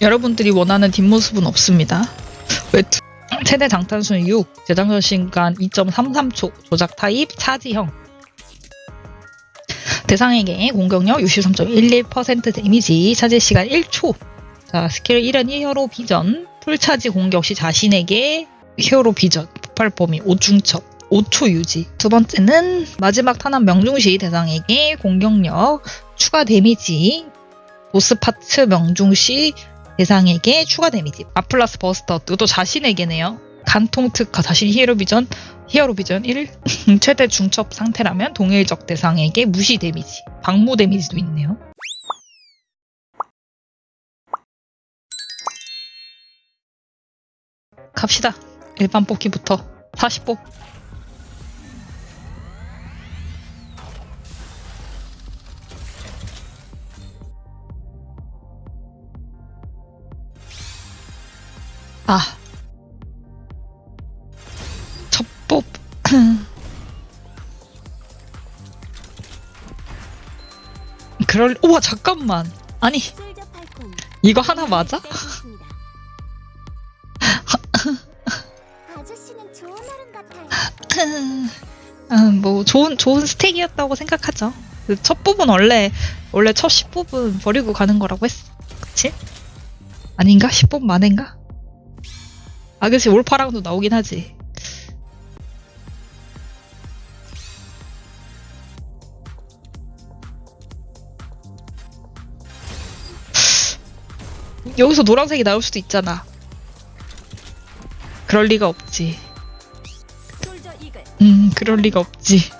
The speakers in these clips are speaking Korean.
여러분들이 원하는 뒷모습은 없습니다. 외투 최대 장탄수는 6, 재장전 시간 2.33초, 조작 타입 차지형. 대상에게 공격력 63.11% 데미지, 차지 시간 1초. 자, 스킬 1은 hero vision, full charge 공격 시 자신에게 hero vision, 폭발 범위 5중첩, 5초 유지. 두 번째는 마지막 탄환 명중 시 대상에게 공격력, 추가 데미지, 보스 parts 명중 시 대상에게 추가 데미지. 라플라스 buster 또 자신에게네요. 관통 특화 자신 hero vision hero vision 1 최대 중첩 상태라면 동일적 대상에게 무시 데미지. 방무 데미지도 있네요. 갑시다. 일반 뽑기부터 40뽑. 아. 첫 뽑. 그럴, 우와, 잠깐만. 아니, 이거 하나 맞아? 같아요. 음, 뭐, 좋은, 좋은 스택이었다고 생각하죠. 그첫 뽑은 원래, 원래 첫 10뽑은 버리고 가는 거라고 했어. 그치? 아닌가? 10뽑 만인가? 아, 그치. 올파랑도 나오긴 하지. 여기서 노란색이 나올 수도 있잖아. 그럴 리가 없지. 음, 그럴 리가 없지.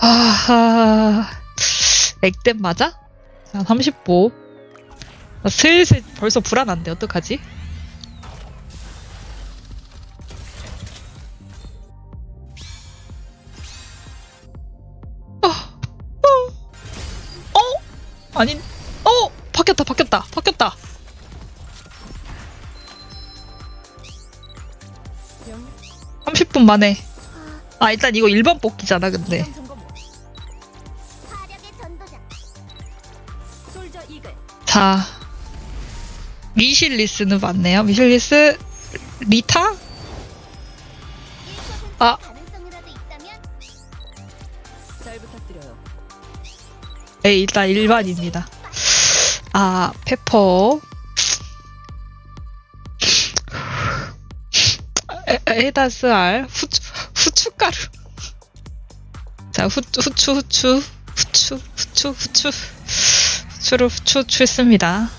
아하. 액땜 맞아? 자, 30보. 나 슬슬 벌써 불안한데, 어떡하지? 아니, 어! 바뀌었다, 바뀌었다, 바뀌었다. 영 30분 만에. 아, 일단 이거 일반 뽑기잖아, 근데. 자, 미실리스는 맞네요. 미실리스, 리타? 1% 아. 네, 일단 일반입니다. 아, 페퍼. 에- 에다스 알, 후추, 후춧가루. 자, 후, 후추, 후추, 후추, 후추, 후추. 후추를 후추, 추했습니다.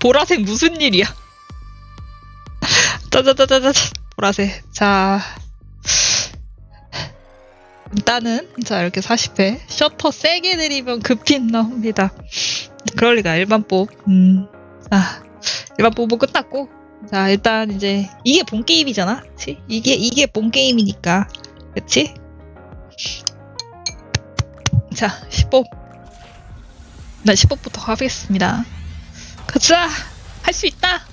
보라색 무슨 일이야? 짜자자자자 보라색. 자 일단은 자 이렇게 40회. 셔터 세게 내리면 급핀 나옵니다. 그럴 리가 일반 뽑 음, 자 일반 뽑은 끝났고. 자 일단 이제 이게 본 게임이잖아? 그치? 이게 이게 본 게임이니까. 그치? 자 10법 나 10법부터 가겠습니다 가자! 할 수 있다!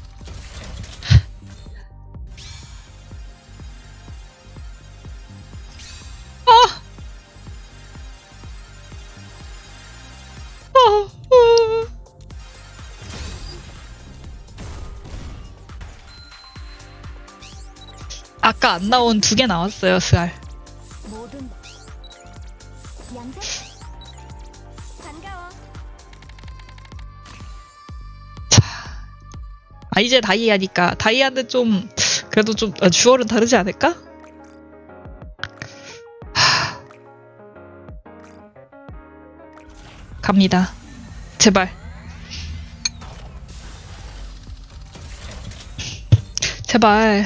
어! 어! 어! 아까 안 나온 두 개 나왔어요, 스알. 이제 다이아니까. 다이아는 좀, 그래도 좀, 아, jewel은 다르지 않을까? 하... 갑니다. 제발. 제발.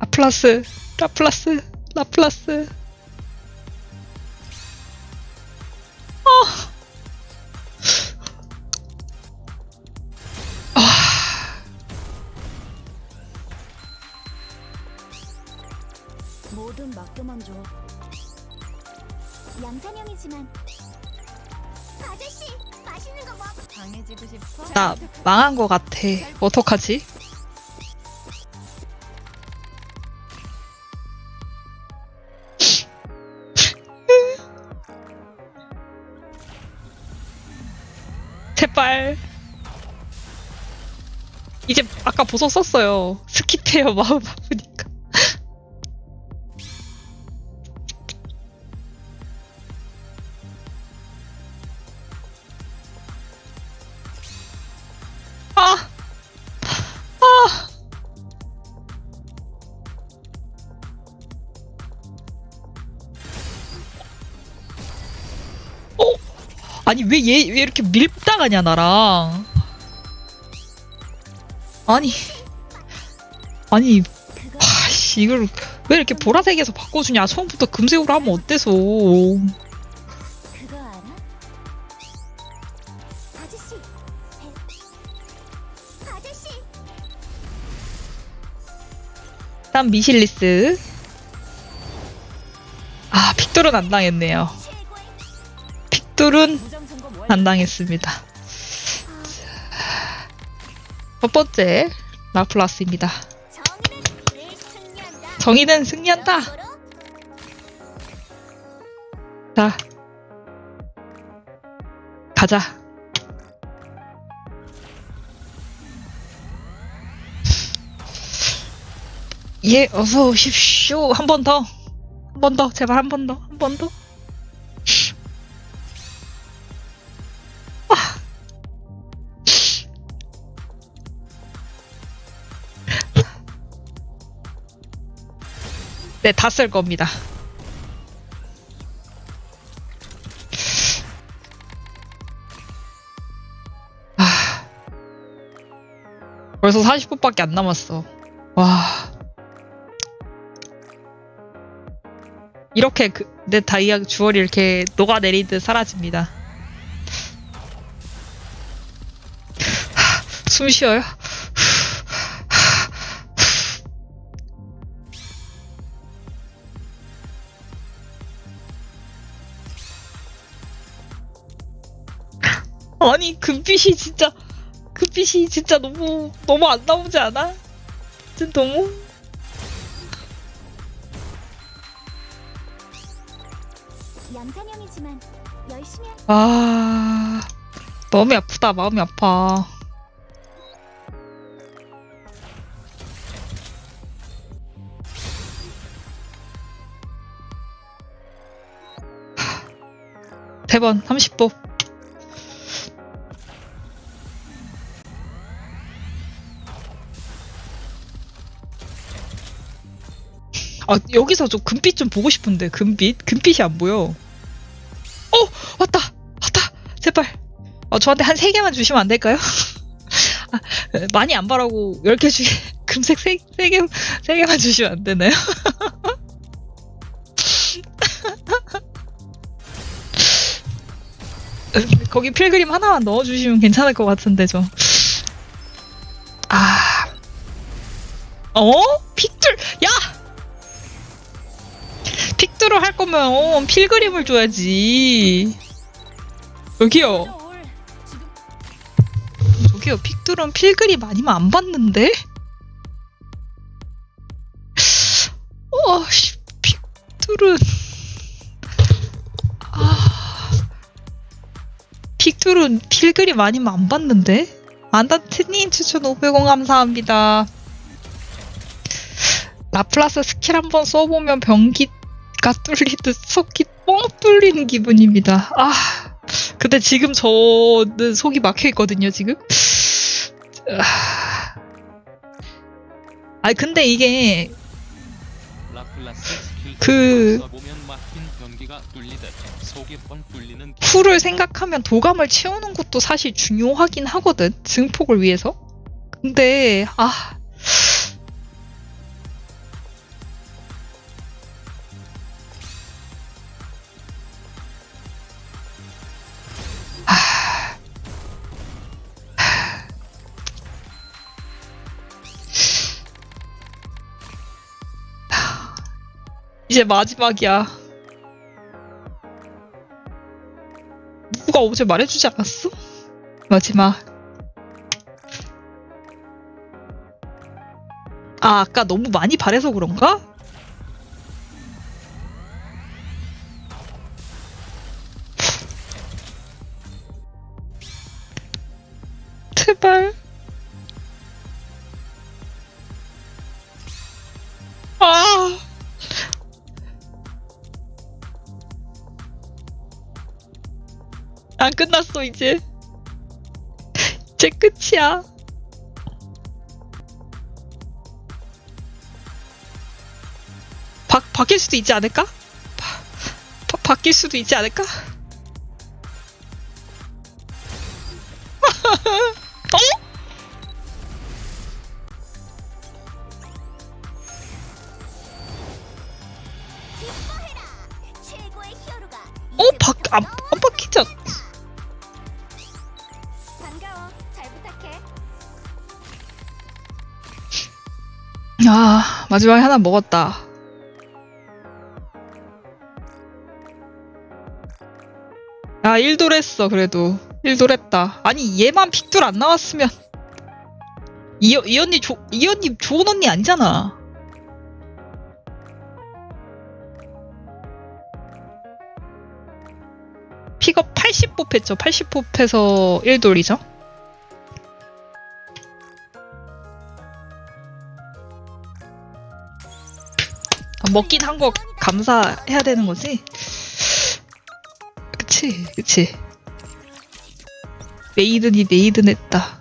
라플라스, 라플라스, 라플라스. 뭐든 맡겨만 줘 양산형이지만 아저씨, 맛있는 거 먹. 강해지고 싶어? 나 망한 거 같아. 어떡하지? 제발. 이제 아까 보석 썼어요. 스킵해요 마음 아프니 아니 왜 얘 왜 이렇게 밀당하냐 나랑? 아니 아니 그거 아씨 이걸 왜 이렇게 보라색에서 바꿔주냐? 처음부터 금색으로 하면 어때서? 다음 미실리스. 아 픽돌은 안 당했네요. 픽돌은 무장 점검 완료. 안 당했습니다. 첫 번째 라플라스입니다. 정의는 늘 승리한다. 자, 가자. 예, 어서 오십시오. 한 번 더. 한 번 더. 제발 한 번 더. 한 번 더. 네, 다 쓸 겁니다. 아. 벌써 40분밖에 안 남았어. 와. 이렇게 그, 내 다이아 주얼이 이렇게 녹아내리듯 사라집니다. 하, 숨 쉬어요. 아니 금빛이 진짜 금빛이 진짜 너무 너무 안 나오지 않아? 진짜 너무? 양산형이지만 열심히 할아 마음이 아프다 마음이 아파. 세번 30보 아 여기서 좀 금빛 좀 보고 싶은데 금빛 금빛이 안 보여 어 왔다 왔다 제발 어 저한테 한 세 개만 주시면 안 될까요? 아, 많이 안 바라고 10개 중에 금색 세, 세 개, 세 개만 주시면 안 되나요? 거기 필그림 하나만 넣어주시면 괜찮을 것 같은데 저. 아, 어? 픽들, 야! 픽들을 할 거면 어, 필그림을 줘야지. 여기요. 저기요, 픽들은 필그림 아니면 안 받는데? 어, 씨, 픽들은. 아. pick들은 pilgrim 아니면 안 받는데? 안다트님 추천 500원 감사합니다. 라플라스 스킬 한번 써보면 변기 가 뚫리듯 속이 뻥 뚫리는 기분입니다. 아, 근데 지금 저는 속이 막혀 있거든요, 지금. 아, 근데 이게 그- 쿨을 생각하면 도감을 채우는 것도 사실 중요하긴 하거든 증폭을 위해서. 근데 아 아. 이제 마지막이야. 누가 어제 말해주지 않았어? 마지막. 아, 아까 너무 많이 바래서 그런가? 제발. 안 끝났어, 이제. 이제 끝이야. 바, 바뀔 수도 있지 않을까? 바, 바, 바뀔 수도 있지 않을까? 어? 어? 바, 안, 반가워. 잘 부탁해. 아, 마지막에 하나 먹었다. 아, 1돌 했어, 그래도. 1돌 했다. 아니, 얘만 픽돌 안 나왔으면. 이, 이 언니, 조, 이 언니 좋은 언니 아니잖아. 픽업 80뽑 했죠. 80뽑 해서 1돌이죠. 아, 먹긴 한 거 감사해야 되는 거지? 그치, 그치. 메이든이 메이든 했다.